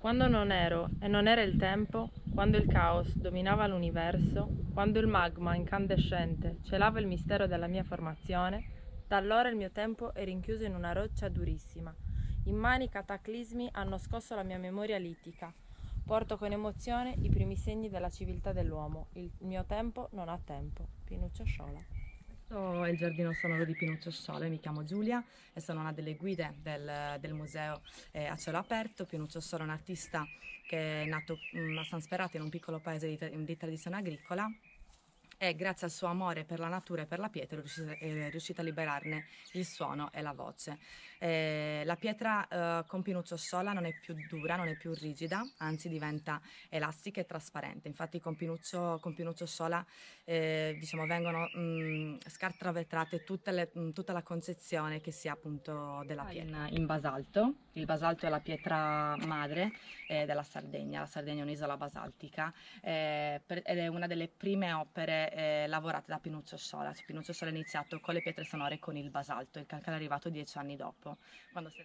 Quando non ero e non era il tempo, quando il caos dominava l'universo, quando il magma incandescente celava il mistero della mia formazione, da allora il mio tempo è rinchiuso in una roccia durissima. Immani cataclismi hanno scosso la mia memoria litica. Porto con emozione i primi segni della civiltà dell'uomo. Il mio tempo non ha tempo. Pinuccio Sciola. Questo è il giardino sonoro di Pinuccio Sciole, mi chiamo Giulia e sono una delle guide del, del museo eh, a cielo aperto. Pinuccio Sciole è un artista che è nato mh, mm, a San Sperato in un piccolo paese di, di tradizione agricola e grazie al suo amore per la natura e per la pietra è riuscita, è riuscita a liberarne il suono e la voce. Eh, la pietra eh, con Pinuccio Sola non è più dura, non è più rigida, anzi diventa elastica e trasparente. Infatti con Pinuccio, con Pinuccio Sola eh, diciamo, vengono mh, scartravetrate tutte mh, tutta la concezione che si ha appunto della pietra. In, in, basalto, il basalto è la pietra madre eh, della Sardegna, la Sardegna è un'isola basaltica eh, per, ed è una delle prime opere eh, lavorate da Pinuccio Sola. Pinuccio Sola ha iniziato con le pietre sonore con il basalto, il calcare è arrivato dieci anni dopo. Quando si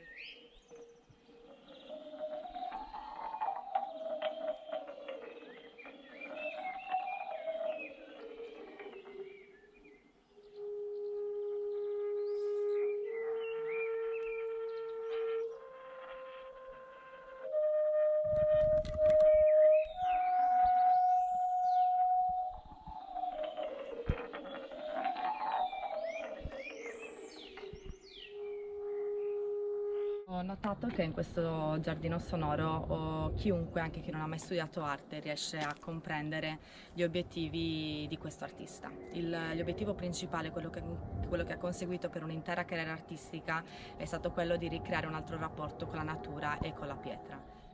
Ho notato che in questo giardino sonoro chiunque, anche chi non ha mai studiato arte, riesce a comprendere gli obiettivi di questo artista. l'obiettivo principale, quello che, quello che ha conseguito per un'intera carriera artistica, è stato quello di ricreare un altro rapporto con la natura e con la pietra.